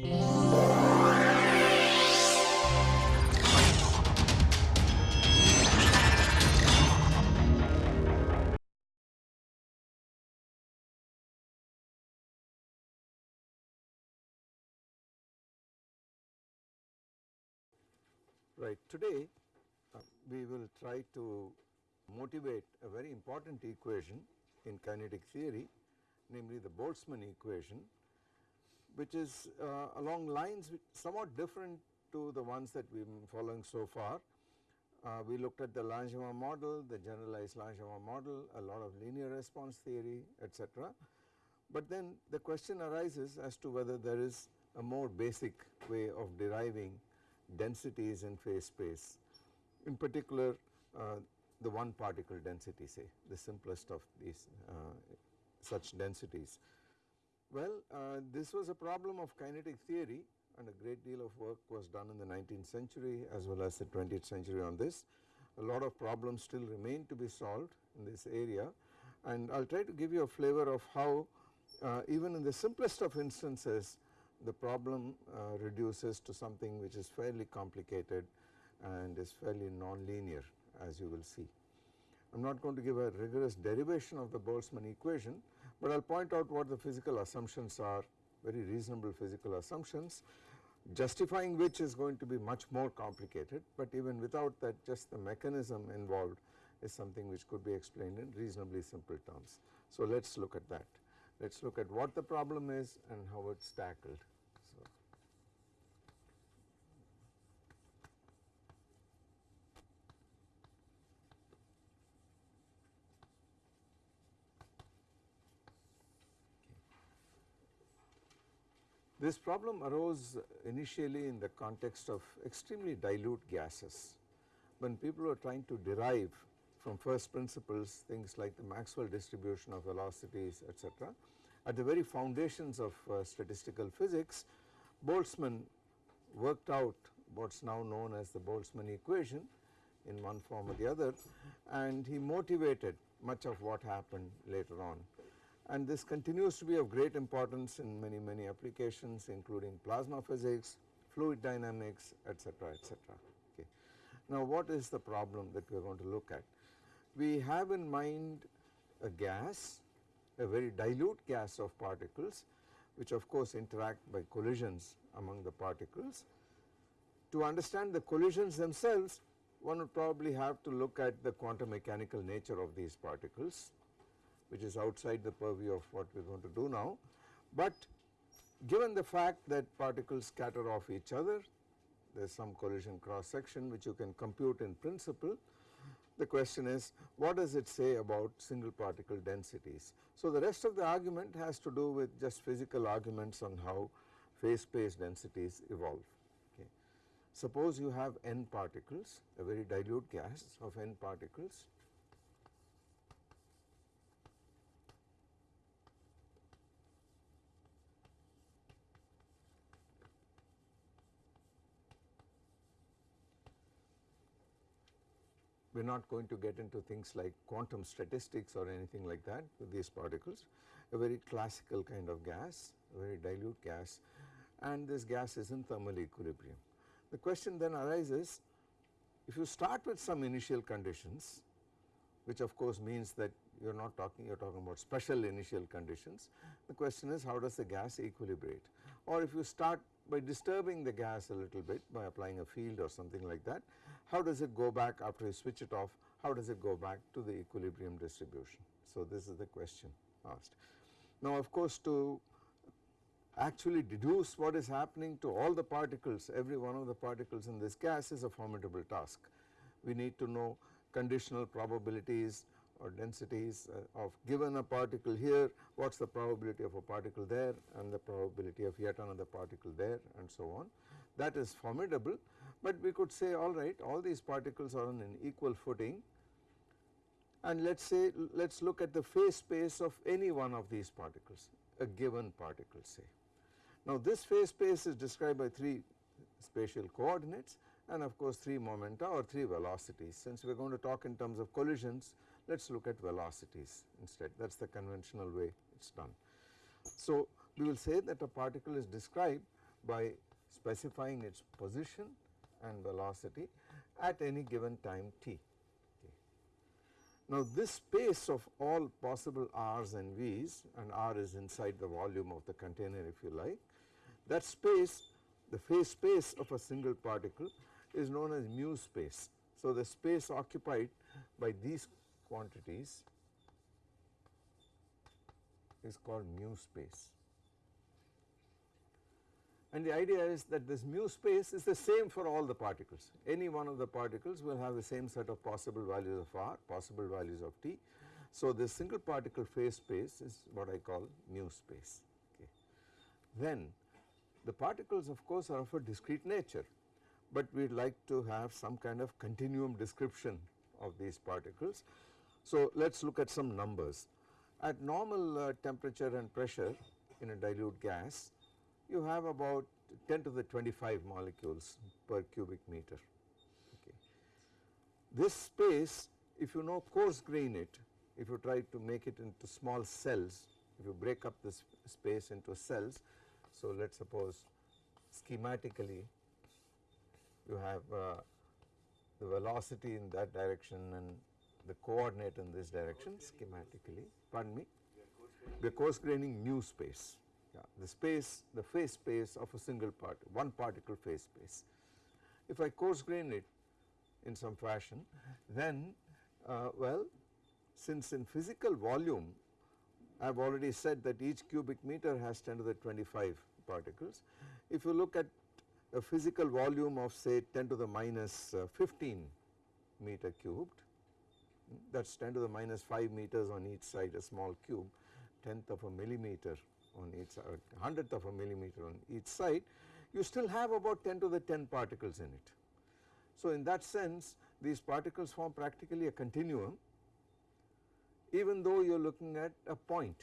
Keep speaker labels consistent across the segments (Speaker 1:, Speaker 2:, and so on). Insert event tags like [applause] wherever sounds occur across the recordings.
Speaker 1: Right. Today uh, we will try to motivate a very important equation in kinetic theory namely the Boltzmann equation which is uh, along lines somewhat different to the ones that we have been following so far. Uh, we looked at the Langevin model, the generalized Langevin model, a lot of linear response theory etc. But then the question arises as to whether there is a more basic way of deriving densities in phase space in particular uh, the one particle density say the simplest of these uh, such densities. Well uh, this was a problem of kinetic theory and a great deal of work was done in the 19th century as well as the 20th century on this. A lot of problems still remain to be solved in this area and I will try to give you a flavor of how uh, even in the simplest of instances the problem uh, reduces to something which is fairly complicated and is fairly non-linear as you will see. I am not going to give a rigorous derivation of the Boltzmann equation, but I will point out what the physical assumptions are very reasonable physical assumptions justifying which is going to be much more complicated, but even without that just the mechanism involved is something which could be explained in reasonably simple terms. So let us look at that. Let us look at what the problem is and how it is tackled. So, This problem arose initially in the context of extremely dilute gases. When people were trying to derive from first principles things like the Maxwell distribution of velocities etc. At the very foundations of uh, statistical physics Boltzmann worked out what is now known as the Boltzmann equation in one form or the other and he motivated much of what happened later on. And this continues to be of great importance in many many applications including plasma physics, fluid dynamics etc etc. Okay. Now what is the problem that we are going to look at? we have in mind a gas, a very dilute gas of particles which of course interact by collisions among the particles. To understand the collisions themselves one would probably have to look at the quantum mechanical nature of these particles which is outside the purview of what we are going to do now. But given the fact that particles scatter off each other there is some collision cross section which you can compute in principle the question is what does it say about single particle densities. So the rest of the argument has to do with just physical arguments on how phase space densities evolve. Suppose you have n particles a very dilute gas of n particles we are not going to get into things like quantum statistics or anything like that with these particles, a very classical kind of gas, a very dilute gas. And this gas is in thermal equilibrium. The question then arises if you start with some initial conditions which of course means that you are not talking you are talking about special initial conditions the question is how does the gas equilibrate? Or if you start by disturbing the gas a little bit by applying a field or something like that how does it go back after you switch it off how does it go back to the equilibrium distribution. So this is the question asked. Now of course to actually deduce what is happening to all the particles every one of the particles in this gas is a formidable task. We need to know conditional probabilities or densities uh, of given a particle here what is the probability of a particle there and the probability of yet another particle there and so on. That is formidable but we could say alright all these particles are on an equal footing and let us say let us look at the phase space of any one of these particles a given particle say. Now this phase space is described by 3 spatial coordinates and of course 3 momenta or 3 velocities since we are going to talk in terms of collisions let us look at velocities instead that is the conventional way it is done. So we will say that a particle is described by specifying its position and velocity at any given time t. Now this space of all possible r's and v's and r is inside the volume of the container if you like, that space the phase space of a single particle is known as mu space. So the space occupied by these quantities is called mu space. And the idea is that this mu space is the same for all the particles. Any one of the particles will have the same set of possible values of r, possible values of t. So this single particle phase space is what I call mu space. Okay. Then the particles of course are of a discrete nature, but we would like to have some kind of continuum description of these particles. So let us look at some numbers. At normal uh, temperature and pressure in a dilute gas, you have about 10 to the 25 molecules per cubic meter. Okay. This space if you know coarse grain it, if you try to make it into small cells, if you break up this space into cells. So, let us suppose schematically you have uh, the velocity in that direction and the coordinate in this direction schematically pardon me we are coarse graining mu space yeah, the space the phase space of a single part one particle phase space. If I coarse grain it in some fashion then uh, well since in physical volume I have already said that each cubic meter has 10 to the 25 particles. If you look at a physical volume of say 10 to the minus, uh, 15 meter cubed that is 10 to the minus 5 meters on each side a small cube tenth of a millimeter on each uh, side, hundredth of a millimeter on each side, you still have about 10 to the 10 particles in it. So in that sense these particles form practically a continuum even though you are looking at a point,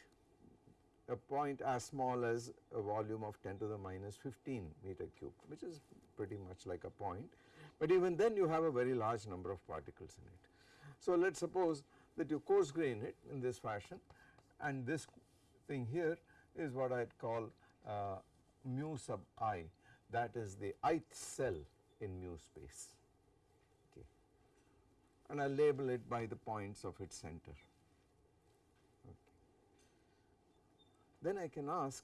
Speaker 1: a point as small as a volume of 10 to the minus 15 meter cube which is pretty much like a point, but even then you have a very large number of particles in it. So let us suppose that you coarse grain it in this fashion and this thing here is what I call uh, mu sub i that is the ith cell in mu space okay. and I label it by the points of its center. Okay. Then I can ask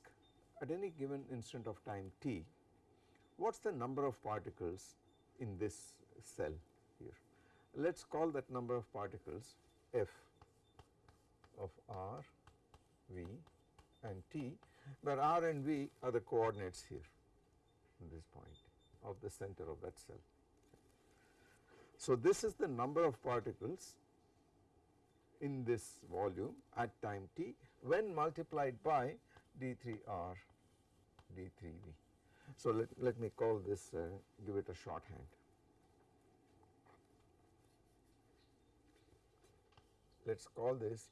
Speaker 1: at any given instant of time t what is the number of particles in this cell here. Let us call that number of particles f of r v and t where r and v are the coordinates here in this point of the center of that cell. So this is the number of particles in this volume at time t when multiplied by d3r d3v. So let, let me call this uh, give it a shorthand. Let us call this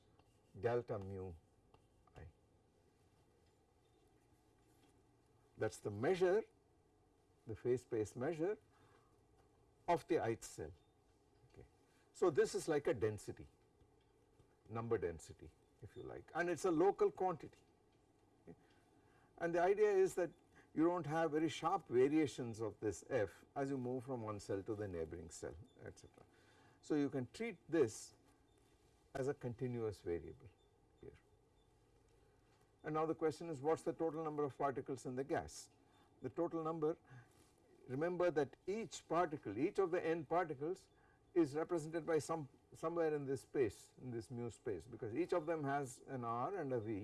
Speaker 1: delta mu that is the measure the phase space measure of the ith cell. Okay. So, this is like a density number density if you like and it is a local quantity okay. and the idea is that you do not have very sharp variations of this f as you move from one cell to the neighboring cell etc. So, you can treat this as a continuous variable and now the question is what is the total number of particles in the gas. The total number remember that each particle each of the n particles is represented by some somewhere in this space in this mu space because each of them has an r and a v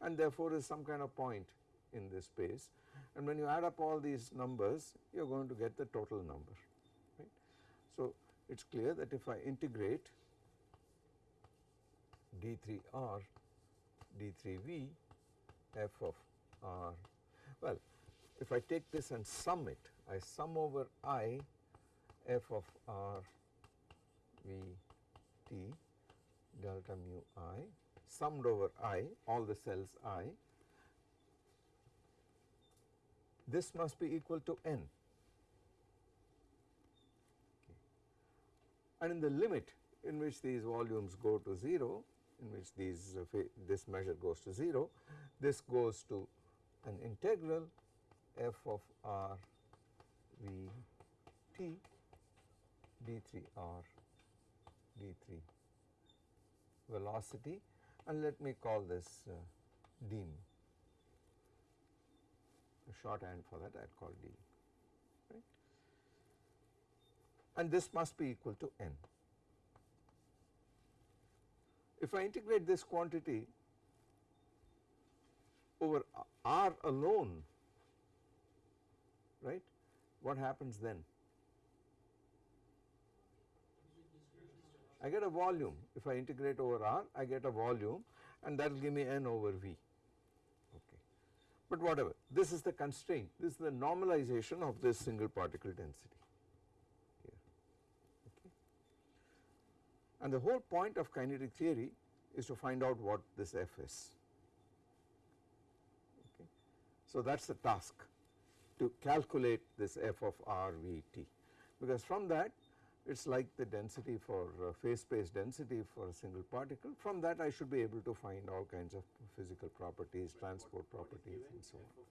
Speaker 1: and therefore is some kind of point in this space and when you add up all these numbers you are going to get the total number right. So it is clear that if I integrate d3r d3v f of r. Well, if I take this and sum it, I sum over i f of r v t delta mu i summed over i all the cells i this must be equal to n okay. and in the limit in which these volumes go to 0 in which these uh, this measure goes to 0, this goes to an integral f of r v t d3 r d3 velocity and let me call this uh, d mu. The shorthand for that I will call d right and this must be equal to n. If I integrate this quantity over r alone right what happens then? I get a volume. If I integrate over r I get a volume and that will give me n over v. Okay. But whatever. This is the constraint. This is the normalization of this single particle density here okay. And the whole point of kinetic theory is to find out what this f is. Okay. So that is the task to calculate this f of r v t. Because from that it is like the density for uh, phase space density for a single particle. From that I should be able to find all kinds of physical properties but transport what, properties what and so on.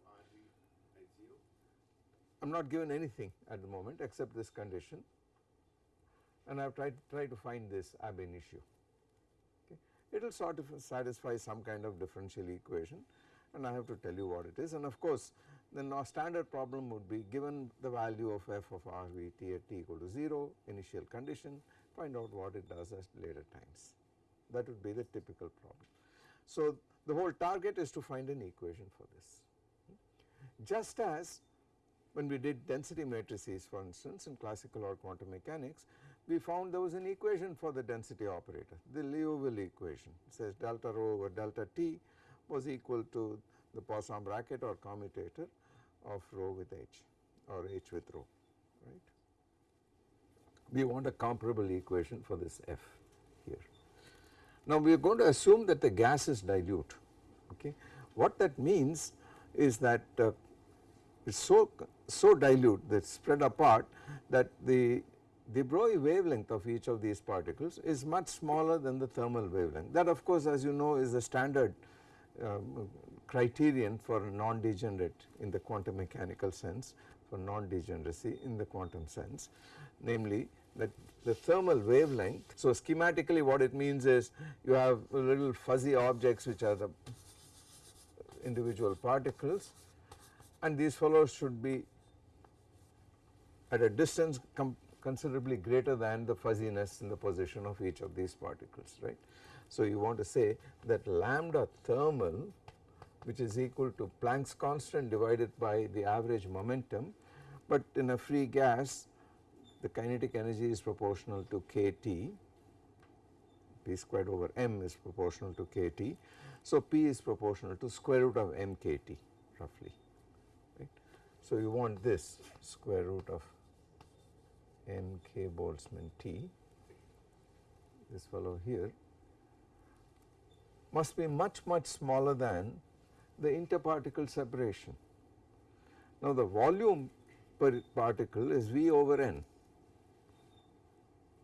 Speaker 1: I am not given anything at the moment except this condition and I have tried try to find this ab initio okay. It will sort of satisfy some kind of differential equation and I have to tell you what it is and of course our standard problem would be given the value of f of r v t at t equal to 0 initial condition find out what it does at later times that would be the typical problem. So the whole target is to find an equation for this just as when we did density matrices for instance in classical or quantum mechanics we found there was an equation for the density operator the Liouville equation it says delta rho over delta t was equal to the Poisson bracket or commutator of rho with h or h with rho right. We want a comparable equation for this f here. Now we are going to assume that the gas is dilute okay. What that means is that uh, it is so, so dilute that spread apart that the de Broglie wavelength of each of these particles is much smaller than the thermal wavelength that of course as you know is the standard um, criterion for non-degenerate in the quantum mechanical sense for non-degeneracy in the quantum sense namely that the thermal wavelength. So schematically what it means is you have little fuzzy objects which are the individual particles and these fellows should be at a distance considerably greater than the fuzziness in the position of each of these particles right. So you want to say that lambda thermal which is equal to Planck's constant divided by the average momentum but in a free gas the kinetic energy is proportional to kT P squared over m is proportional to kT. So P is proportional to square root of m kT roughly right. So you want this square root of m k Boltzmann T this fellow here must be much much smaller than the interparticle separation. Now the volume per particle is V over n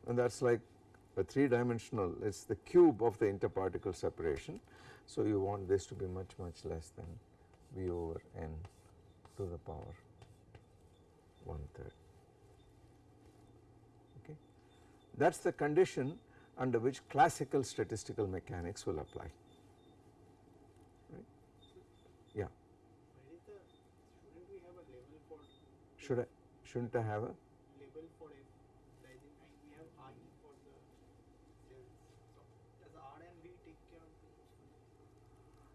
Speaker 1: and that is like a 3 dimensional it is the cube of the interparticle separation. So you want this to be much much less than V over n to the power 1 third okay. That is the condition under which classical statistical mechanics will apply. Should I shouldn't I have a
Speaker 2: label for it and we have RE for the cells. So does R and V take care of?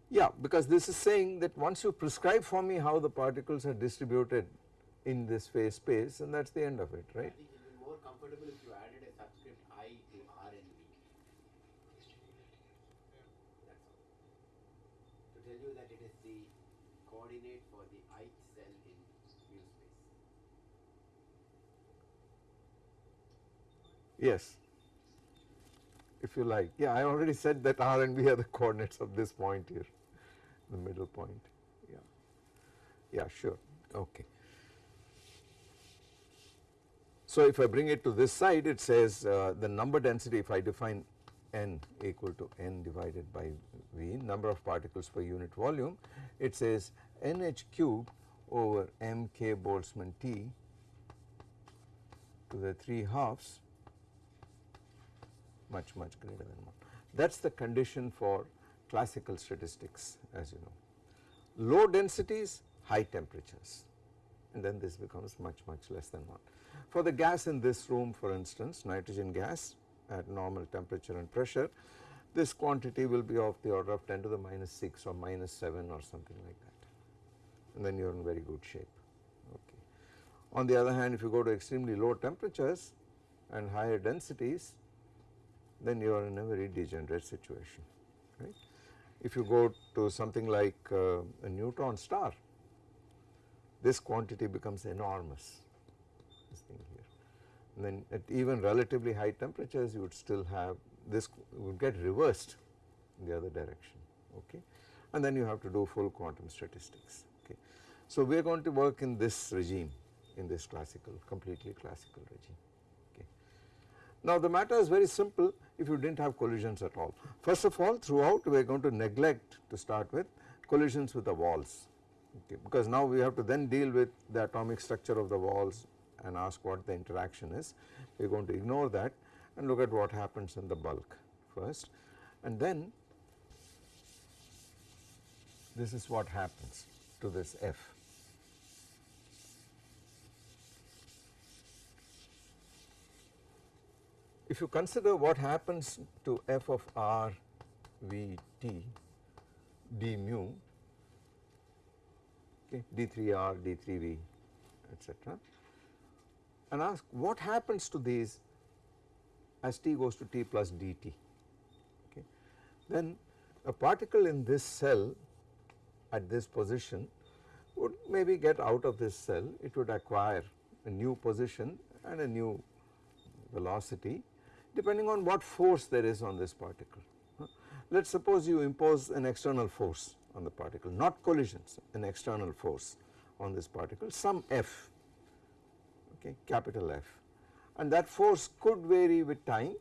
Speaker 1: Yeah, because this is saying that once you prescribe for me how the particles are distributed in this phase space and that is the end of it, right?
Speaker 3: I think it will be more comfortable if you added a subscript I to R and V. That's all. To tell you that it is the coordinate for the ith cell in mu space.
Speaker 1: Yes, if you like. Yeah, I already said that R and B are the coordinates of this point here, the middle point. Yeah, yeah, sure. Okay. So if I bring it to this side, it says uh, the number density. If I define n equal to n divided by v, number of particles per unit volume, it says nh cube over m k Boltzmann T to the 3 halves much much greater than 1. That is the condition for classical statistics as you know. Low densities, high temperatures and then this becomes much much less than 1. For the gas in this room for instance nitrogen gas at normal temperature and pressure this quantity will be of the order of 10 to the minus 6 or minus 7 or something like that and then you are in very good shape. Okay. On the other hand if you go to extremely low temperatures and higher densities then you are in a very degenerate situation right. If you go to something like uh, a neutron star this quantity becomes enormous and then at even relatively high temperatures you would still have this would get reversed in the other direction okay and then you have to do full quantum statistics okay. So we are going to work in this regime in this classical completely classical regime okay. Now the matter is very simple if you did not have collisions at all. First of all throughout we are going to neglect to start with collisions with the walls okay, because now we have to then deal with the atomic structure of the walls and ask what the interaction is. We are going to ignore that and look at what happens in the bulk first and then this is what happens to this F. If you consider what happens to f of r v t d mu okay, d3r, d3v etc. and ask what happens to these as t goes to t plus dt okay. Then a particle in this cell at this position would maybe get out of this cell it would acquire a new position and a new velocity depending on what force there is on this particle. Let us suppose you impose an external force on the particle not collisions an external force on this particle some F okay capital F and that force could vary with time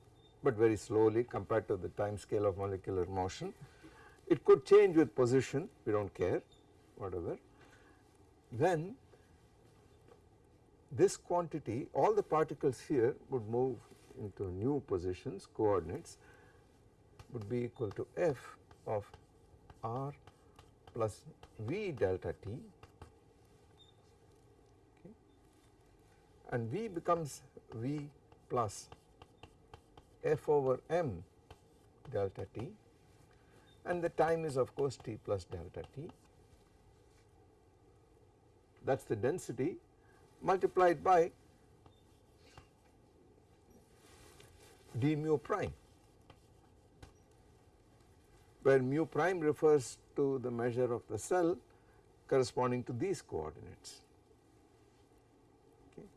Speaker 1: but very slowly compared to the time scale of molecular motion. It could change with position we do not care whatever. Then this quantity all the particles here would move into new positions coordinates would be equal to f of r plus v delta t and v becomes v plus. F over m delta t. And the time is of course t plus delta t. That is the density multiplied by d mu prime. Where mu prime refers to the measure of the cell corresponding to these coordinates. Okay.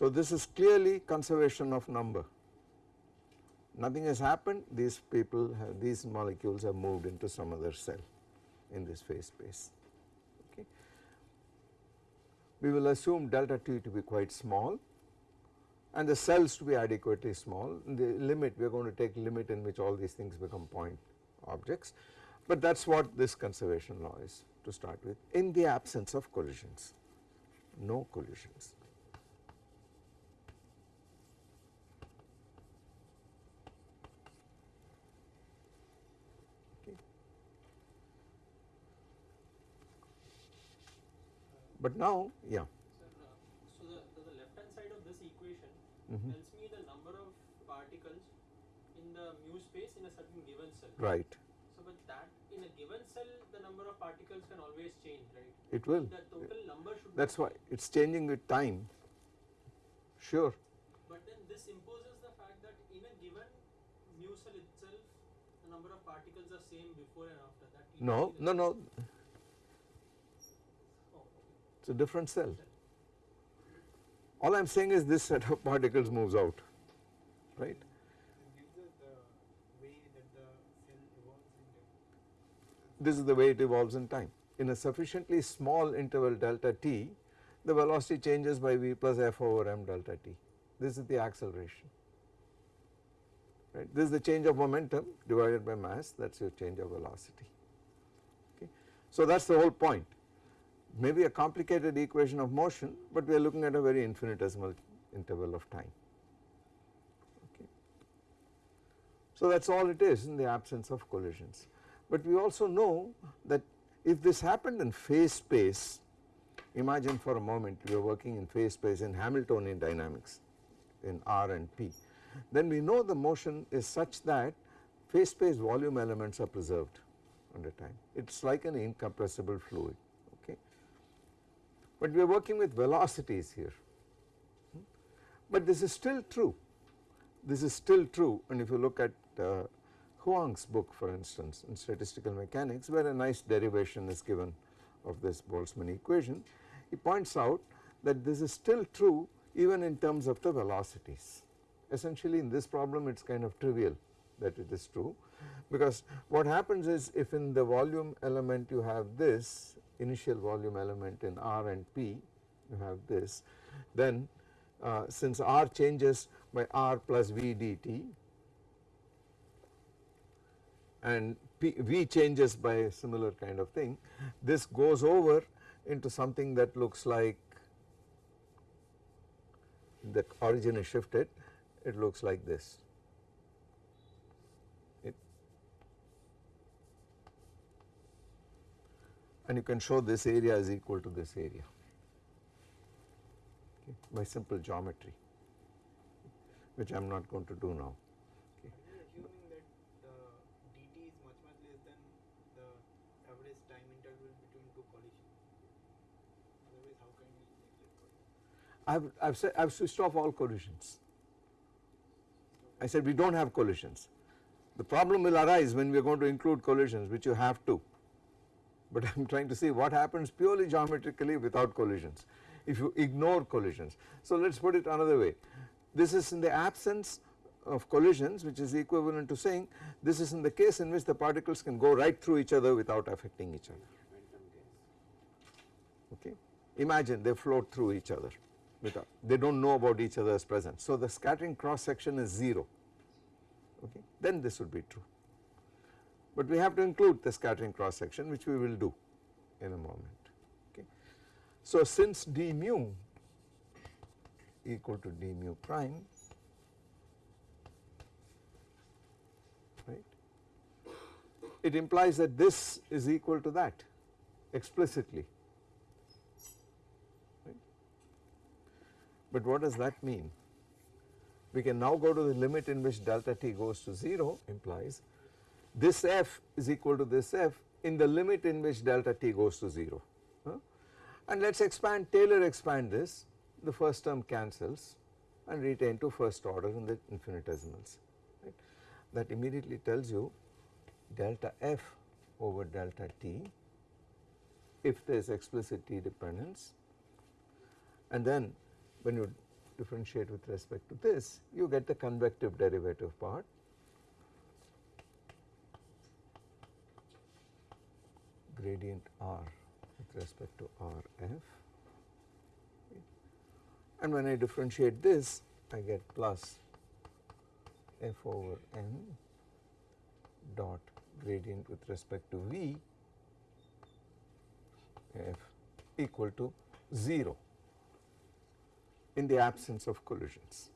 Speaker 1: So this is clearly conservation of number. Nothing has happened. These people have these molecules have moved into some other cell in this phase space. Okay. We will assume delta t to be quite small and the cells to be adequately small. The limit we are going to take limit in which all these things become point objects. But that is what this conservation law is to start with. In the absence of collisions no collisions. But now yeah
Speaker 2: Sir, uh, so the, the, the left hand side of this equation
Speaker 1: Mhm.
Speaker 2: tells me the number of particles in the mu space in a certain given cell.
Speaker 1: right
Speaker 2: So, but that in a given cell, the number of particles can always change, right?
Speaker 1: it will
Speaker 2: The total number should.
Speaker 1: that is
Speaker 2: not
Speaker 1: why it is changing with time sure
Speaker 2: But then this imposes the fact that in a given mu cell itself, the number of particles are same before and after that.
Speaker 1: no no no
Speaker 2: okay.
Speaker 1: it is a different cell all I am saying is this set of [laughs] particles moves out right this is the way it evolves in time. In a sufficiently small interval delta t, the velocity changes by v plus f over m delta t. This is the acceleration. Right. This is the change of momentum divided by mass that is your change of velocity. Okay. So that is the whole point. Maybe a complicated equation of motion, but we are looking at a very infinitesimal interval of time. Okay. So that is all it is in the absence of collisions. But we also know that if this happened in phase space, imagine for a moment we are working in phase space in Hamiltonian dynamics in R and P, then we know the motion is such that phase space volume elements are preserved under time. It is like an incompressible fluid. But we are working with velocities here. But this is still true. This is still true and if you look at uh, Huang's book for instance in statistical mechanics where a nice derivation is given of this Boltzmann equation, he points out that this is still true even in terms of the velocities. Essentially in this problem it is kind of trivial that it is true because what happens is if in the volume element you have this initial volume element in R and P you have this then uh, since R changes by R plus V dt and P, V changes by a similar kind of thing this goes over into something that looks like the origin is shifted it looks like this. And you can show this area is equal to this area okay, by simple geometry which I am not going to do now.
Speaker 2: Assuming that the dt is much much less than the average time interval between two collisions? Otherwise, how can we neglect collision?
Speaker 1: I have, I have said I have switched off all collisions. I said we do not have collisions. The problem will arise when we are going to include collisions which you have to, but I am trying to see what happens purely geometrically without collisions if you ignore collisions. So let us put it another way this is in the absence of collisions which is equivalent to saying this is in the case in which the particles can go right through each other without affecting each other okay. Imagine they float through each other without they do not know about each other's presence. So the scattering cross section is 0 okay then this would be true. But we have to include the scattering cross section which we will do in a moment okay. So since d mu equal to d mu prime right it implies that this is equal to that explicitly But what does that mean? We can now go to the limit in which delta t goes to 0 implies this f is equal to this f in the limit in which delta t goes to 0. Huh? And let us expand Taylor expand this the first term cancels and retain to first order in the infinitesimals right. That immediately tells you delta f over delta t if there is explicit t dependence and then when you differentiate with respect to this you get the convective derivative part gradient r with respect to r f and when I differentiate this I get plus f over m dot gradient with respect to v f equal to 0 in the absence of collisions.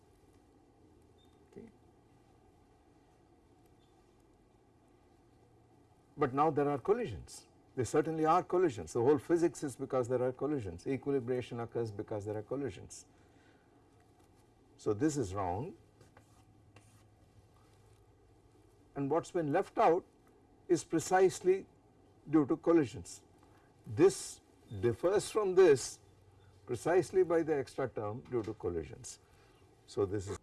Speaker 1: But now there are collisions, there certainly are collisions, the whole physics is because there are collisions, equilibration occurs because there are collisions. So this is wrong and what has been left out is precisely due to collisions. This differs from this precisely by the extra term due to collisions. So this is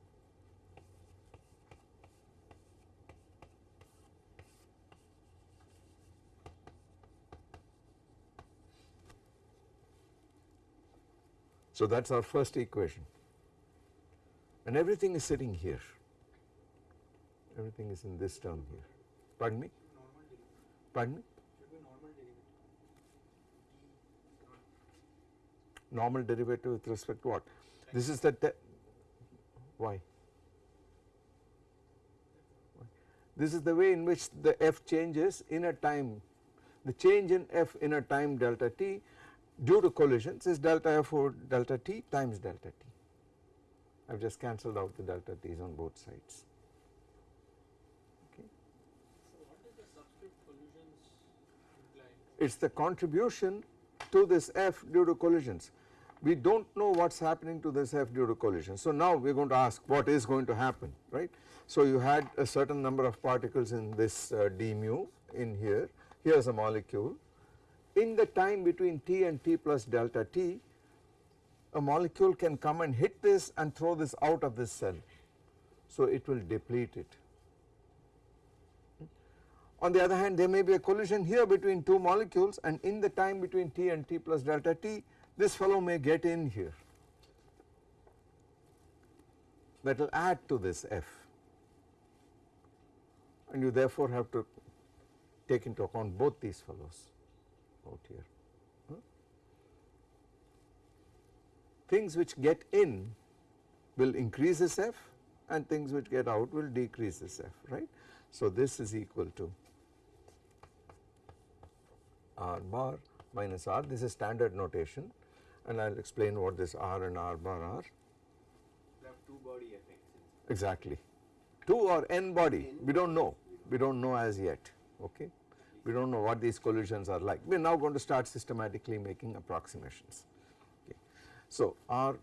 Speaker 1: So that is our first equation and everything is sitting here, everything is in this term here. Pardon me? Pardon me?
Speaker 2: Normal derivative.
Speaker 1: With respect to what? This is the, te- why? This is the way in which the f changes in a time, the change in f in a time delta t due to collisions is delta F over delta T times delta T. I have just cancelled out the delta T's on both sides. Okay. It is the contribution to this F due to collisions. We do not know what is happening to this F due to collision. So now we are going to ask what is going to happen right. So you had a certain number of particles in this uh, d mu in here, here is a molecule. In the time between T and T plus delta T, a molecule can come and hit this and throw this out of this cell. So it will deplete it. On the other hand there may be a collision here between two molecules and in the time between T and T plus delta T this fellow may get in here that will add to this F and you therefore have to take into account both these fellows out here. Huh? Things which get in will increase this F and things which get out will decrease this F right. So this is equal to R bar minus R this is standard notation and I will explain what this R and R bar are
Speaker 3: two body effects.
Speaker 1: exactly 2 or n body we do not know we do not know as yet okay we do not know what these collisions are like. We are now going to start systematically making approximations. Okay. So R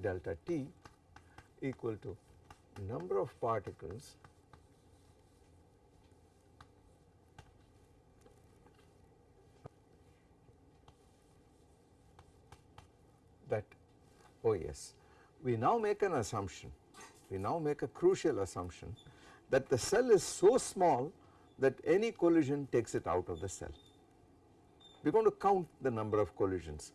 Speaker 1: delta T equal to number of particles that oh yes we now make an assumption. We now make a crucial assumption that the cell is so small that any collision takes it out of the cell. We are going to count the number of collisions.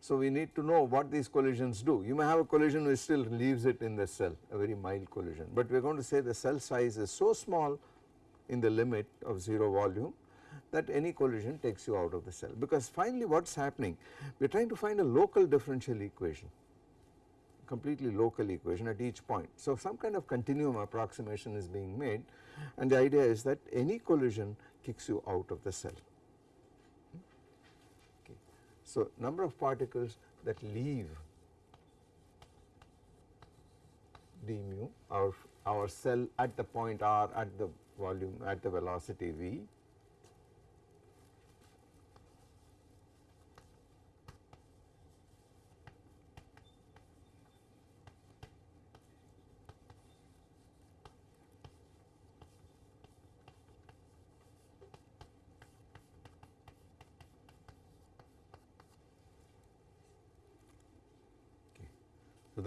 Speaker 1: So we need to know what these collisions do. You may have a collision which still leaves it in the cell, a very mild collision, but we are going to say the cell size is so small in the limit of 0 volume that any collision takes you out of the cell because finally what is happening we are trying to find a local differential equation completely local equation at each point. So some kind of continuum approximation is being made and the idea is that any collision kicks you out of the cell. Okay. So number of particles that leave d mu our, our cell at the point r at the volume at the velocity v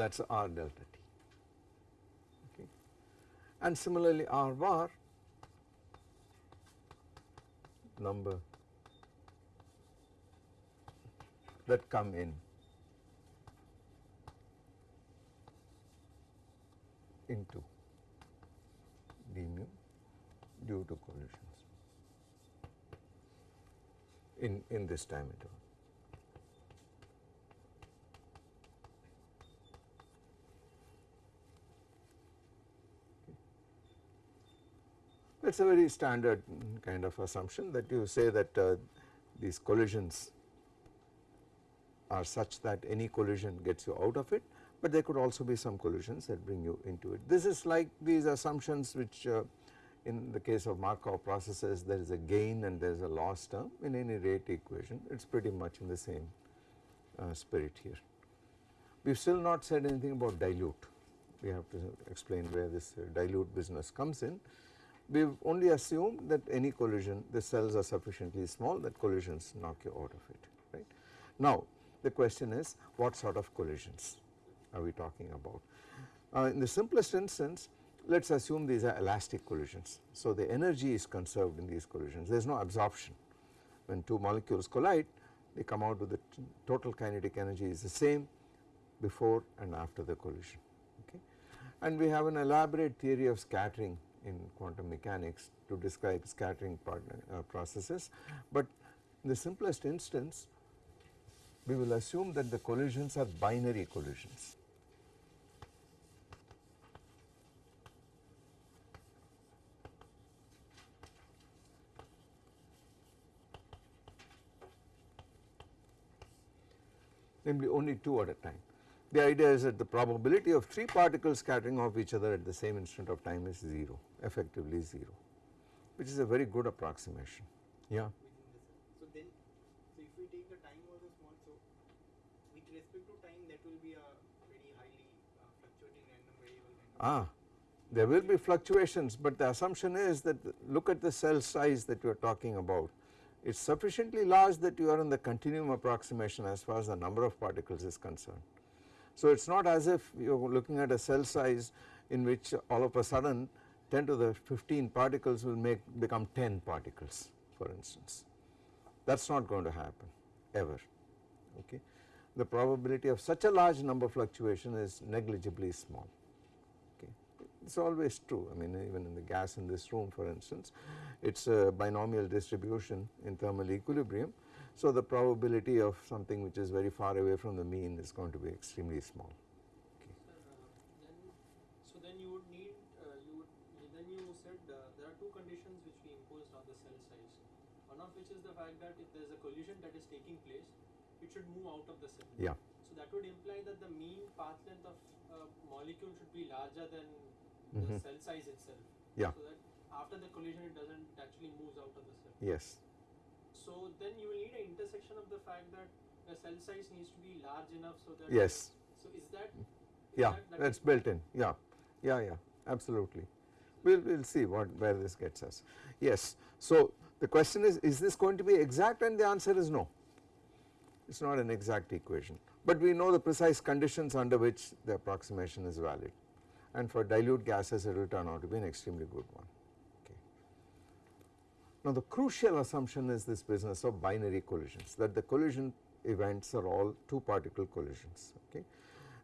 Speaker 1: that is R delta T okay. And similarly R bar number that come in into d mu due to collisions in, in this time interval. That is a very standard kind of assumption that you say that uh, these collisions are such that any collision gets you out of it, but there could also be some collisions that bring you into it. This is like these assumptions which uh, in the case of Markov processes there is a gain and there is a loss term in any rate equation it is pretty much in the same uh, spirit here. We have still not said anything about dilute, we have to explain where this uh, dilute business comes in we have only assumed that any collision the cells are sufficiently small that collisions knock you out of it right. Now the question is what sort of collisions are we talking about. Uh, in the simplest instance let us assume these are elastic collisions. So the energy is conserved in these collisions there is no absorption when two molecules collide they come out with the total kinetic energy is the same before and after the collision okay. And we have an elaborate theory of scattering in quantum mechanics to describe scattering uh, processes. But in the simplest instance, we will assume that the collisions are binary collisions. Namely only two at a time. The idea is that the probability of 3 particles scattering off each other at the same instant of time is 0 effectively 0 which is a very good approximation yeah
Speaker 2: the. So then, so if we take the time also small, so with respect to time, that will be a very highly uh, fluctuating random variable.
Speaker 1: Ah there will be fluctuations but the assumption is that look at the cell size that you are talking about it is sufficiently large that you are in the continuum approximation as far as the number of particles is concerned. So it is not as if you are looking at a cell size in which all of a sudden 10 to the 15 particles will make become 10 particles for instance that is not going to happen ever okay. The probability of such a large number fluctuation is negligibly small okay. It is always true I mean even in the gas in this room for instance it is a binomial distribution in thermal equilibrium. So the probability of something which is very far away from the mean is going to be extremely small.
Speaker 4: Sir, uh, then, so then you would need, uh, you would, then you said uh, there are two conditions which we imposed on the cell size. One of which is the fact that if there is a collision that is taking place, it should move out of the cell.
Speaker 1: Yeah.
Speaker 4: So that would imply that the mean path length of a molecule should be larger than
Speaker 1: Mhm.
Speaker 4: the cell size itself.
Speaker 1: Yeah.
Speaker 4: So that after the collision it doesn't actually moves out of the cell.
Speaker 1: Yes.
Speaker 4: So then you will need an intersection of the fact that the cell size needs to be large enough so that.
Speaker 1: Yes.
Speaker 4: So is that? is
Speaker 1: Yeah,
Speaker 4: that- that
Speaker 1: that is
Speaker 4: is-
Speaker 1: built in. Yeah, yeah, yeah, absolutely. We will we'll see what where this gets us. Yes. So the question is, is this going to be exact? And the answer is no. It is not an exact equation, but we know the precise conditions under which the approximation is valid. And for dilute gases, it will turn out to be an extremely good one. Now the crucial assumption is this business of binary collisions, that the collision events are all two particle collisions. Okay.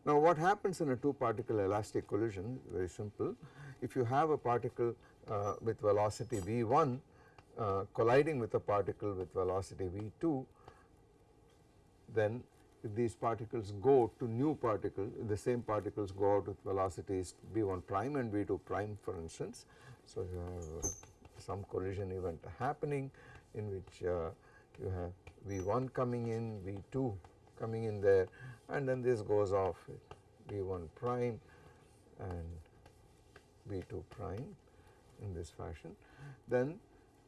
Speaker 1: Now what happens in a two particle elastic collision very simple if you have a particle uh, with velocity v1 uh, colliding with a particle with velocity v2 then if these particles go to new particle the same particles go out with velocities v1 prime and v2 prime for instance. So you have some collision event happening in which uh, you have v1 coming in v2 coming in there and then this goes off v1 prime and v2 prime in this fashion. Then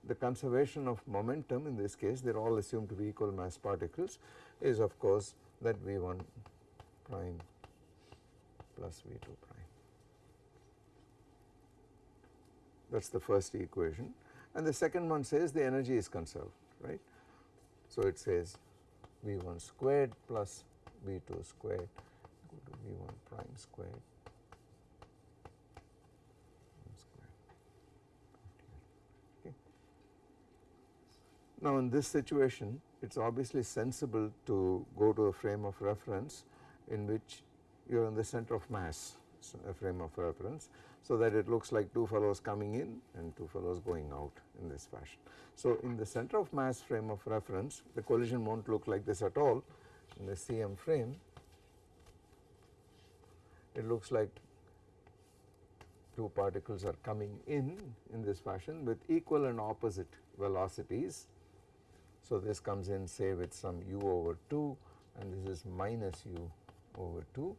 Speaker 1: the conservation of momentum in this case they are all assumed to be equal mass particles is of course that v1 prime plus v2 prime. That is the first equation and the second one says the energy is conserved right. So it says v1 squared plus v2 squared equal to v1 prime squared. Now in this situation it is obviously sensible to go to a frame of reference in which you are in the center of mass a frame of reference so that it looks like two fellows coming in and two fellows going out in this fashion. So in the center of mass frame of reference the collision not look like this at all in the CM frame it looks like two particles are coming in in this fashion with equal and opposite velocities. So this comes in say with some u over 2 and this is minus u over 2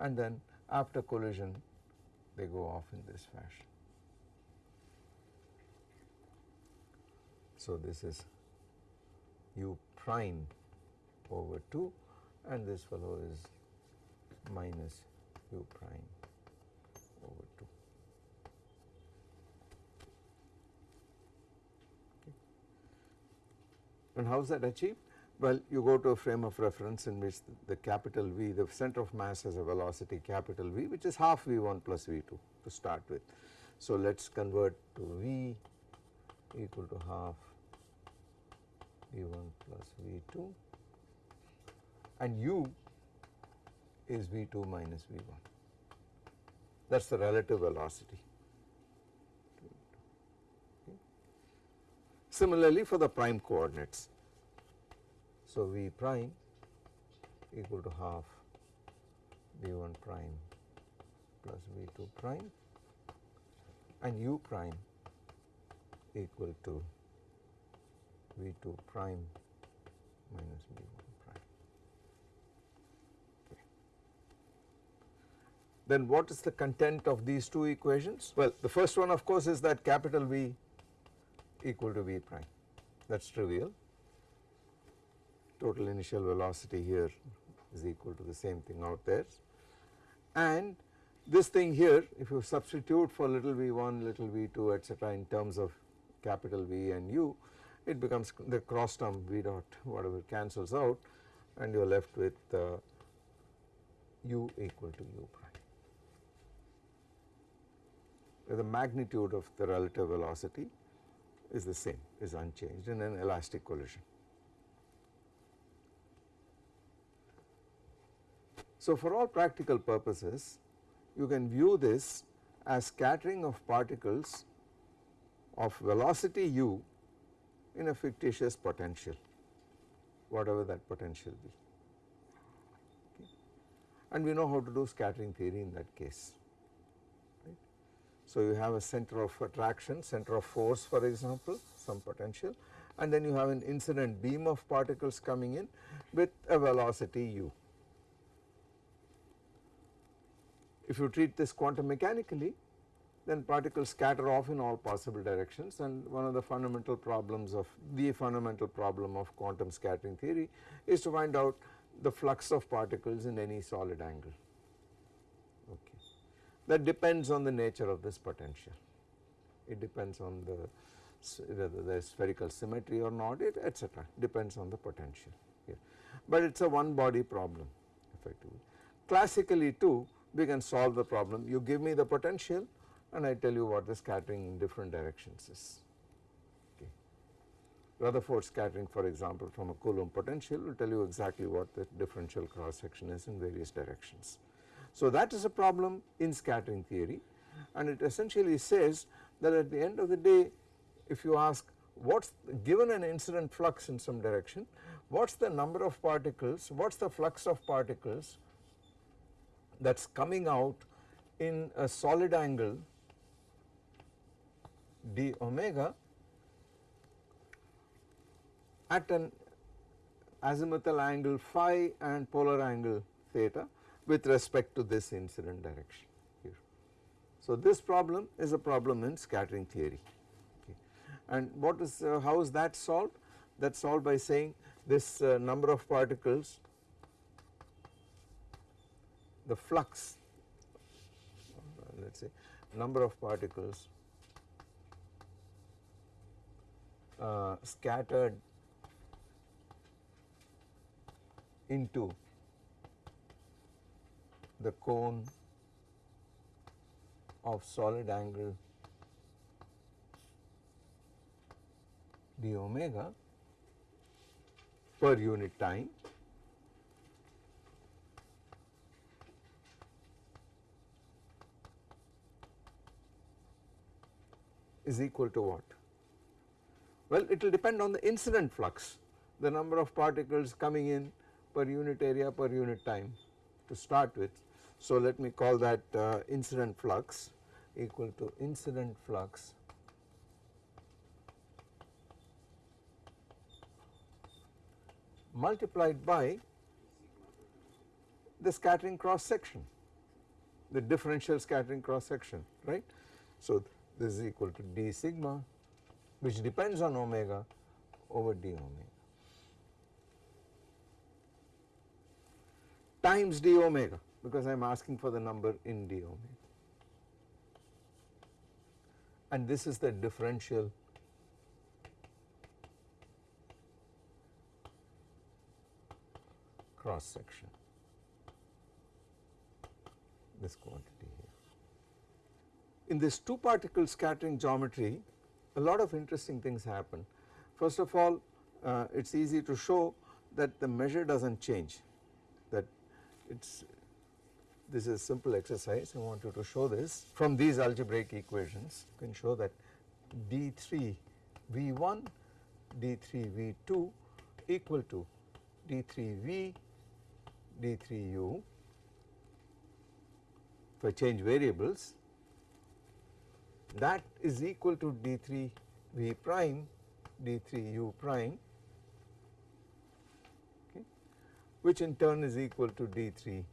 Speaker 1: and then after collision they go off in this fashion. So this is u prime over 2 and this fellow is minus u prime over 2. Okay. And how is that achieved? Well, you go to a frame of reference in which the, the capital V, the center of mass has a velocity capital V which is half V1 plus V2 to start with. So let us convert to V equal to half V1 plus V2 and U is V2 minus V1 that is the relative velocity. Okay. Similarly for the prime coordinates. So, V prime equal to half V1 prime plus V2 prime and U prime equal to V2 prime minus V1 prime. Okay. Then what is the content of these two equations? Well, the first one of course is that capital V equal to V prime that is trivial Total initial velocity here is equal to the same thing out there and this thing here if you substitute for little v1 little v2 etc in terms of capital V and u it becomes the cross term v dot whatever cancels out and you are left with uh, u equal to u prime. The magnitude of the relative velocity is the same is unchanged in an elastic collision. So for all practical purposes you can view this as scattering of particles of velocity u in a fictitious potential whatever that potential be okay. and we know how to do scattering theory in that case. Right. So you have a center of attraction center of force for example some potential and then you have an incident beam of particles coming in with a velocity u. If you treat this quantum mechanically then particles scatter off in all possible directions. And one of the fundamental problems of the fundamental problem of quantum scattering theory is to find out the flux of particles in any solid angle. Okay. That depends on the nature of this potential, it depends on the whether there is spherical symmetry or not it etc depends on the potential. Here, but it is a one body problem effectively. Classically too we can solve the problem you give me the potential and I tell you what the scattering in different directions is. Okay. Rutherford scattering for example from a Coulomb potential will tell you exactly what the differential cross section is in various directions. So that is a problem in scattering theory and it essentially says that at the end of the day if you ask what is given an incident flux in some direction what is the number of particles what is the flux of particles that is coming out in a solid angle d omega at an azimuthal angle phi and polar angle theta with respect to this incident direction here. So this problem is a problem in scattering theory okay. and what is uh, how is that solved that is solved by saying this uh, number of particles the flux let us say number of particles uh, scattered into the cone of solid angle d omega per unit time is equal to what? Well, it will depend on the incident flux, the number of particles coming in per unit area per unit time to start with. So, let me call that uh, incident flux equal to incident flux multiplied by the scattering cross section, the differential scattering cross section, right. So, this is equal to d sigma which depends on omega over d omega. Times d omega because I am asking for the number in d omega. And this is the differential cross section. This quantity. In this two particle scattering geometry a lot of interesting things happen. First of all uh, it is easy to show that the measure does not change that it is this is a simple exercise. I want you to show this. From these algebraic equations you can show that d3 v1 d3 v2 equal to d3v d3u if I change variables that is equal to d3 v prime d3 u prime okay, which in turn is equal to d3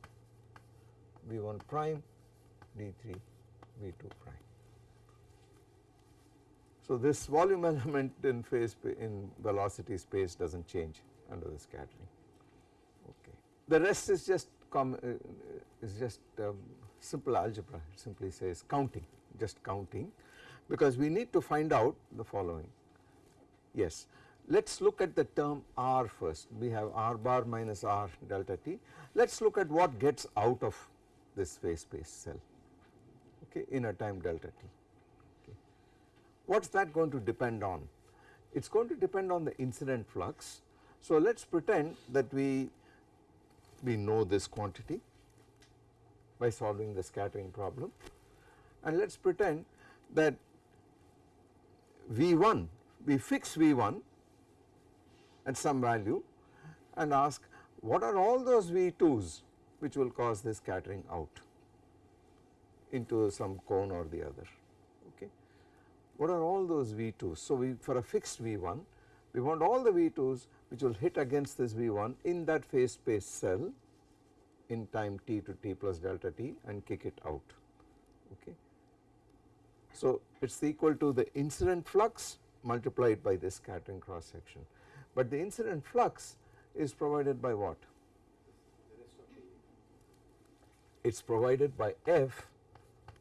Speaker 1: v1 prime d3 v2 prime. So, this volume [laughs] element in phase in velocity space does not change under the scattering. Okay. The rest is just com uh, is just um, simple algebra it simply says counting just counting because we need to find out the following. Yes, let us look at the term r first we have r bar minus r delta t let us look at what gets out of this phase space cell okay in a time delta t. Okay. What is that going to depend on? It is going to depend on the incident flux. So, let us pretend that we we know this quantity by solving the scattering problem and let us pretend that V1 we fix V1 at some value and ask what are all those V2s which will cause this scattering out into some cone or the other okay. What are all those V2s? So, we for a fixed V1 we want all the V2s which will hit against this V1 in that phase space cell in time t to t plus delta t and kick it out okay. So, it is equal to the incident flux multiplied by the scattering cross section, but the incident flux is provided by what? It is provided by f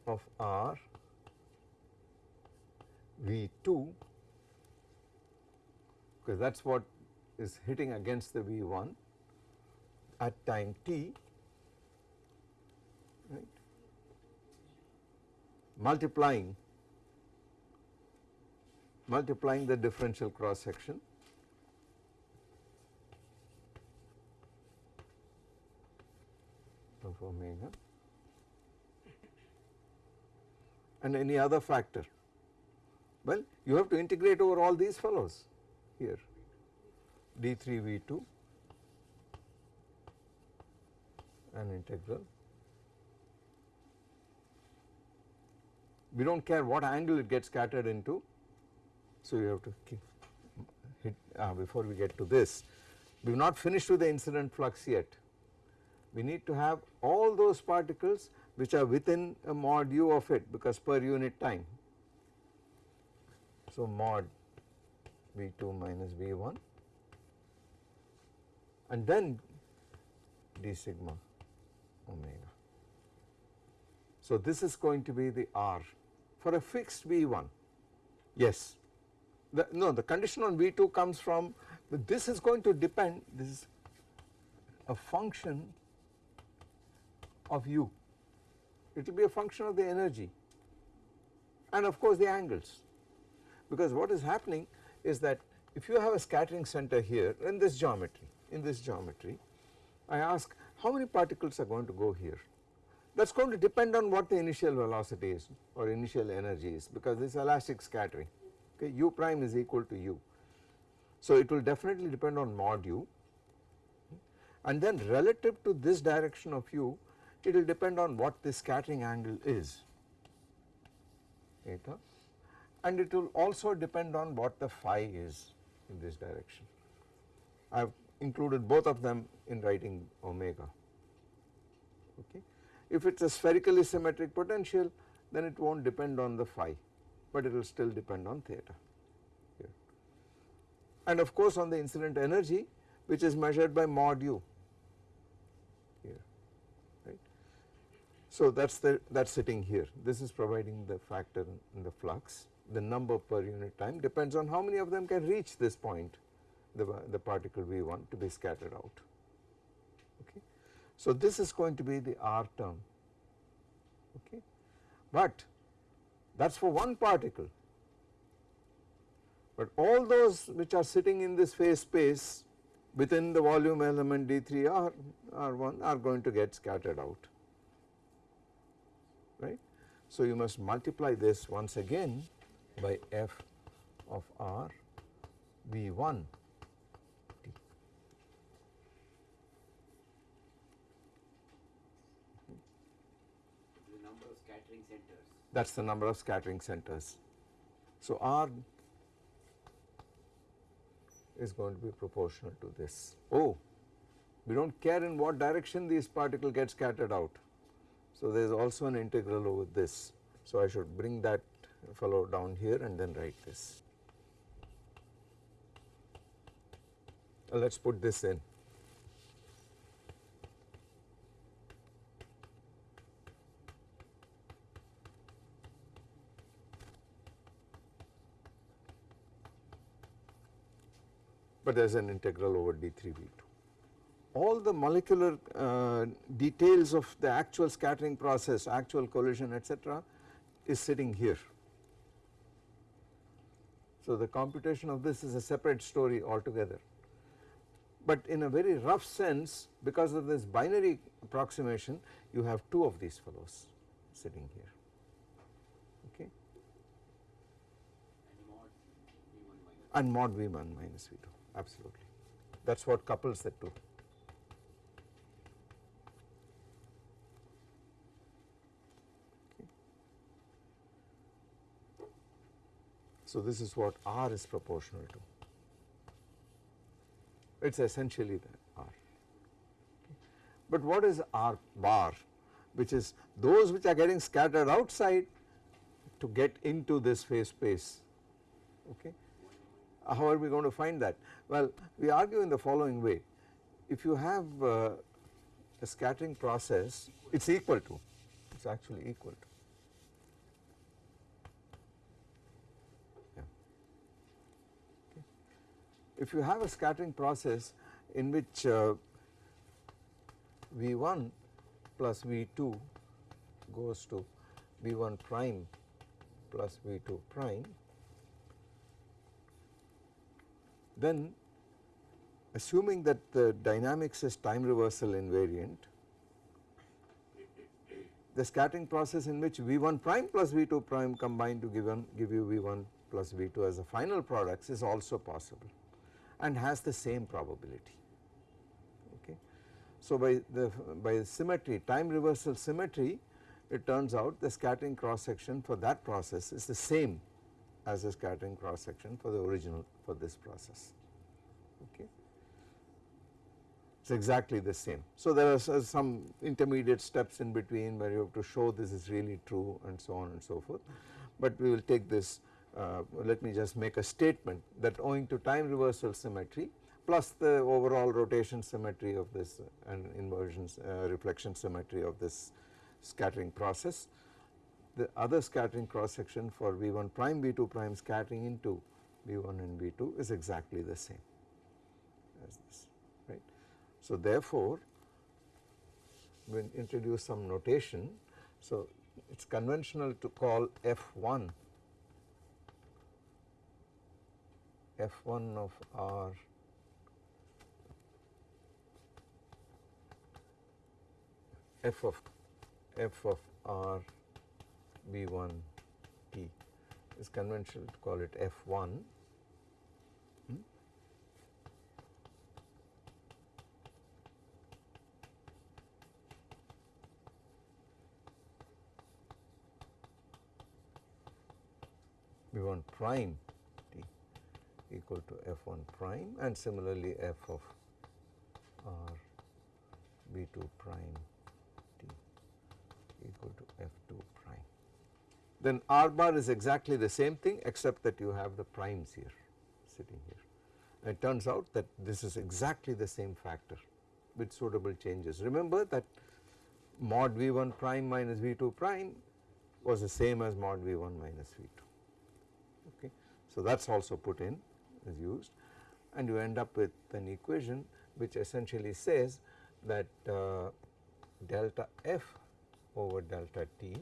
Speaker 1: of r V2 because that is what is hitting against the V1 at time t right multiplying multiplying the differential cross section of omega and any other factor. Well, you have to integrate over all these fellows here d3 v2 an integral. We do not care what angle it gets scattered into. So, you have to hit uh, before we get to this. We have not finished with the incident flux yet. We need to have all those particles which are within a mod u of it because per unit time. So, mod V2 minus V1 and then d sigma omega. So, this is going to be the R for a fixed V1 yes the, no the condition on V2 comes from this is going to depend this is a function of u. It will be a function of the energy and of course the angles. Because what is happening is that if you have a scattering center here in this geometry in this geometry I ask how many particles are going to go here? That is going to depend on what the initial velocity is or initial energy is because this is elastic scattering okay u prime is equal to u. So, it will definitely depend on mod u and then relative to this direction of u it will depend on what the scattering angle is eta and it will also depend on what the phi is in this direction. I have included both of them in writing omega okay. If it is a spherically symmetric potential then it will not depend on the phi but it will still depend on theta. And of course on the incident energy which is measured by mod u. Here right. So that is the that is sitting here. This is providing the factor in the flux. The number per unit time depends on how many of them can reach this point the, the particle we want to be scattered out. Okay. So this is going to be the R term. Okay? But that is for one particle. But all those which are sitting in this phase space within the volume element D3 R R1 are going to get scattered out. Right. So you must multiply this once again by f of R V1 t.
Speaker 3: The number of scattering centers.
Speaker 1: That is the number of scattering centers. So R is going to be proportional to this. Oh, we do not care in what direction these particle get scattered out. So there is also an integral over this. So I should bring that fellow down here and then write this. Let us put this in. But there is an integral over d3v2. All the molecular uh, details of the actual scattering process, actual collision etc. is sitting here. So the computation of this is a separate story altogether. But in a very rough sense because of this binary approximation you have two of these fellows sitting here okay
Speaker 3: And mod V1 minus
Speaker 1: and mod v1 minus v2 absolutely that is what couples the two. So this is what R is proportional to it is essentially the R. But what is R bar which is those which are getting scattered outside to get into this phase space okay. How are we going to find that? Well, we argue in the following way. If you have uh, a scattering process, it is equal to, it is actually equal to. If you have a scattering process in which uh, V1 plus V2 goes to V1 prime plus V2 prime then assuming that the dynamics is time reversal invariant the scattering process in which V1 prime plus V2 prime combine to give, give you V1 plus V2 as a final products is also possible and has the same probability okay. So by the by symmetry time reversal symmetry it turns out the scattering cross section for that process is the same as a scattering cross section for the original for this process okay. It is exactly the same. So there are some intermediate steps in between where you have to show this is really true and so on and so forth, but we will take this uh, let me just make a statement that owing to time reversal symmetry plus the overall rotation symmetry of this and inversion uh, reflection symmetry of this scattering process the other scattering cross section for V1 prime V2 prime scattering into V1 and V2 is exactly the same as this right. So therefore we introduce some notation so it is conventional to call F1 F1 of R f of f of R V1 T is conventional to call it F1 hmm? V1 prime T equal to F1 prime and similarly f of R B2 prime T equal to F2 prime. Then R bar is exactly the same thing except that you have the primes here sitting here. And it turns out that this is exactly the same factor with suitable changes. Remember that mod V1 prime minus V2 prime was the same as mod V1 minus V2 okay. So that is also put in is used and you end up with an equation which essentially says that uh, delta f over delta t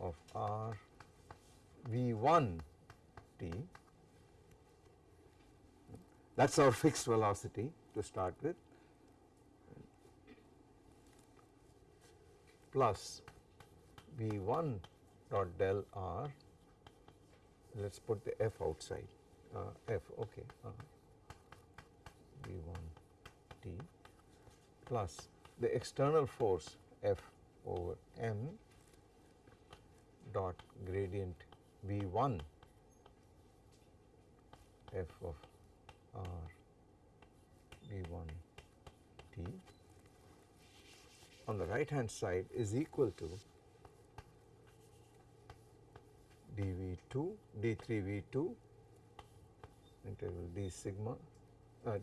Speaker 1: of r v1 t. That is our fixed velocity to start with. Plus v1 dot del r. Let us put the f outside. Uh, f okay uh, v1 t. Plus the external force F over m dot gradient V1 F of R V1 T on the right hand side is equal to dV2 d3V2 integral d sigma uh,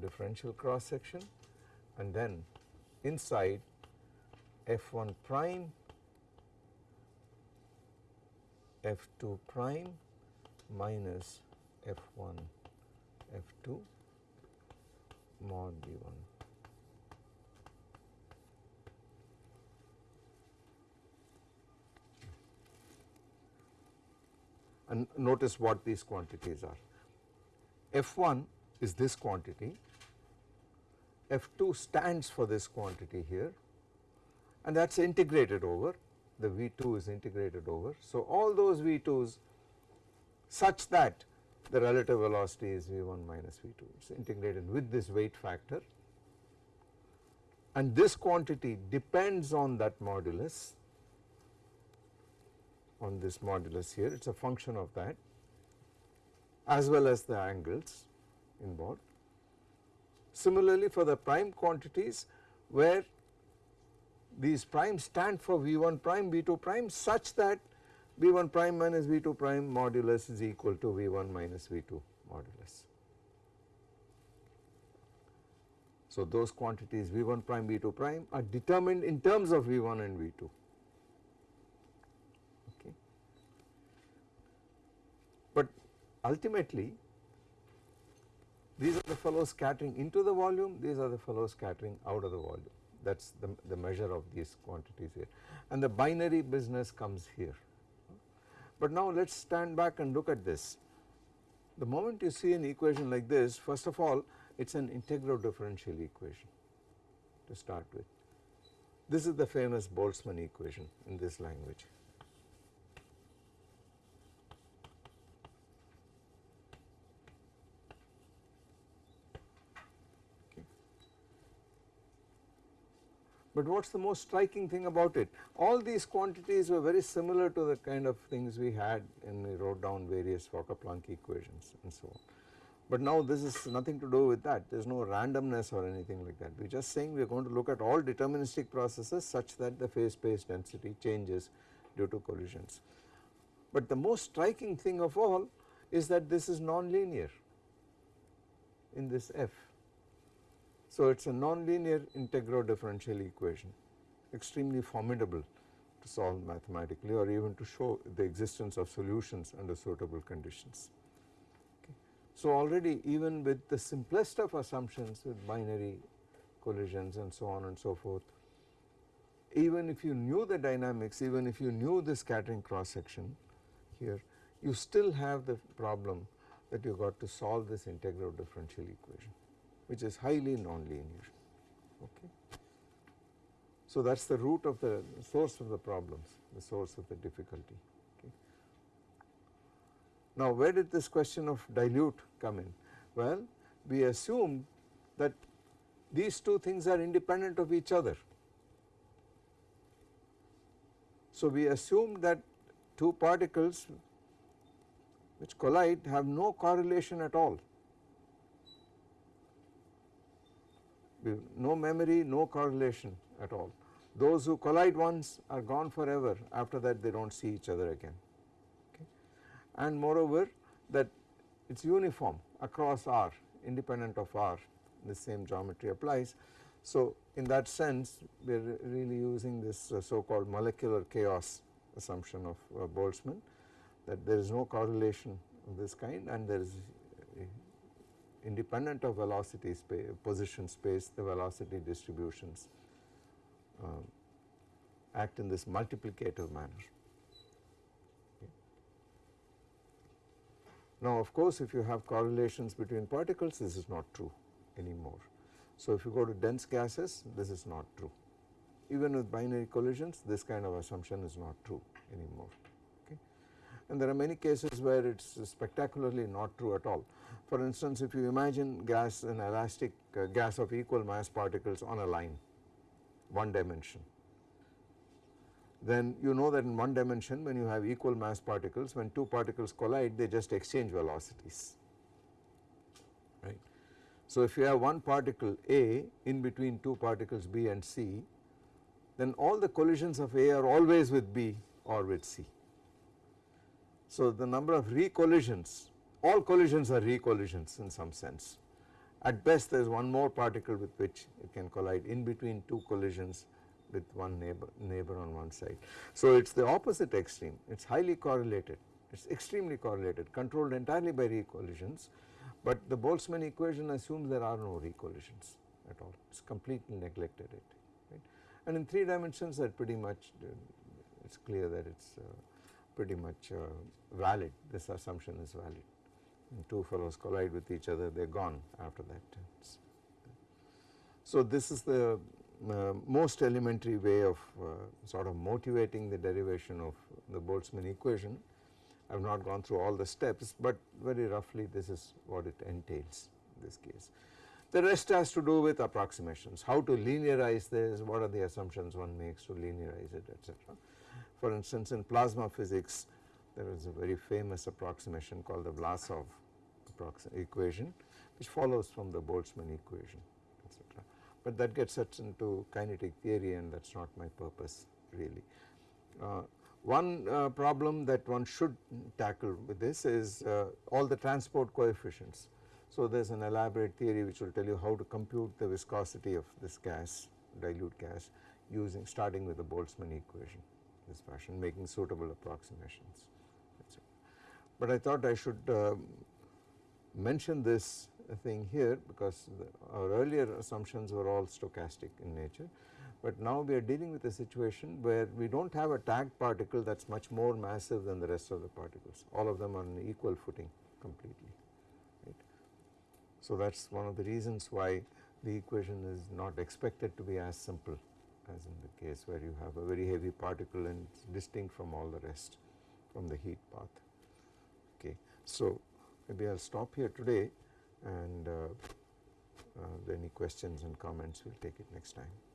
Speaker 1: differential cross section and then inside f1 prime f2 prime minus f1 f2 mod d1 and notice what these quantities are. F1 is this quantity, F2 stands for this quantity here and that is integrated over, the V2 is integrated over. So, all those V2s such that the relative velocity is V1 minus V2, it is integrated with this weight factor and this quantity depends on that modulus on this modulus here, it is a function of that as well as the angles involved. Similarly, for the prime quantities where these primes stand for V1 prime, V2 prime such that V1 prime minus V2 prime modulus is equal to V1 minus V2 modulus. So, those quantities V1 prime, V2 prime are determined in terms of V1 and V2. But ultimately these are the fellows scattering into the volume, these are the fellows scattering out of the volume that is the, the measure of these quantities here and the binary business comes here. But now let us stand back and look at this. The moment you see an equation like this first of all it is an integral differential equation to start with. This is the famous Boltzmann equation in this language. But what is the most striking thing about it? All these quantities were very similar to the kind of things we had and we wrote down various Fokker-Planck equations and so on. But now this is nothing to do with that, there is no randomness or anything like that. We are just saying we are going to look at all deterministic processes such that the phase space density changes due to collisions. But the most striking thing of all is that this is non-linear in this f. So, it is a nonlinear integral differential equation extremely formidable to solve mathematically or even to show the existence of solutions under suitable conditions. Okay. So, already even with the simplest of assumptions with binary collisions and so on and so forth, even if you knew the dynamics, even if you knew the scattering cross section here, you still have the problem that you got to solve this integral differential equation which is highly nonlinear. Okay. So, that is the root of the source of the problems, the source of the difficulty. Okay. Now, where did this question of dilute come in? Well, we assume that these two things are independent of each other. So, we assume that two particles which collide have no correlation at all no memory, no correlation at all. Those who collide once are gone forever after that they do not see each other again okay. and moreover that it is uniform across R independent of R the same geometry applies. So, in that sense we are really using this uh, so called molecular chaos assumption of uh, Boltzmann that there is no correlation of this kind and there is independent of velocity space, position space, the velocity distributions uh, act in this multiplicative manner. Now of course if you have correlations between particles this is not true anymore. So if you go to dense gases this is not true. Even with binary collisions this kind of assumption is not true anymore. And there are many cases where it is spectacularly not true at all. For instance, if you imagine gas an elastic uh, gas of equal mass particles on a line, one dimension, then you know that in one dimension when you have equal mass particles, when two particles collide they just exchange velocities, right. So if you have one particle A in between two particles B and C then all the collisions of A are always with B or with C. So the number of recollisions, all collisions are recollisions in some sense. At best there is one more particle with which it can collide in between two collisions with one neighbor, neighbor on one side. So it is the opposite extreme, it is highly correlated, it is extremely correlated, controlled entirely by recollisions, but the Boltzmann equation assumes there are no recollisions at all, it is completely neglected it. Right. And in 3 dimensions that pretty much, uh, it is clear that it is uh, pretty much uh, valid, this assumption is valid. Two fellows collide with each other, they are gone after that. So this is the uh, most elementary way of uh, sort of motivating the derivation of the Boltzmann equation. I have not gone through all the steps, but very roughly this is what it entails in this case. The rest has to do with approximations, how to linearize this, what are the assumptions one makes to linearize it etc. For instance in plasma physics there is a very famous approximation called the Vlasov equation which follows from the Boltzmann equation etc. But that gets us into kinetic theory and that is not my purpose really. Uh, one uh, problem that one should tackle with this is uh, all the transport coefficients. So there is an elaborate theory which will tell you how to compute the viscosity of this gas dilute gas using starting with the Boltzmann equation this fashion making suitable approximations. But I thought I should uh, mention this thing here because the, our earlier assumptions were all stochastic in nature but now we are dealing with a situation where we do not have a tagged particle that is much more massive than the rest of the particles all of them are on equal footing completely right. So that is one of the reasons why the equation is not expected to be as simple as in the case where you have a very heavy particle and distinct from all the rest from the heat bath. Okay. So, maybe I will stop here today and uh, uh, any questions and comments we will take it next time.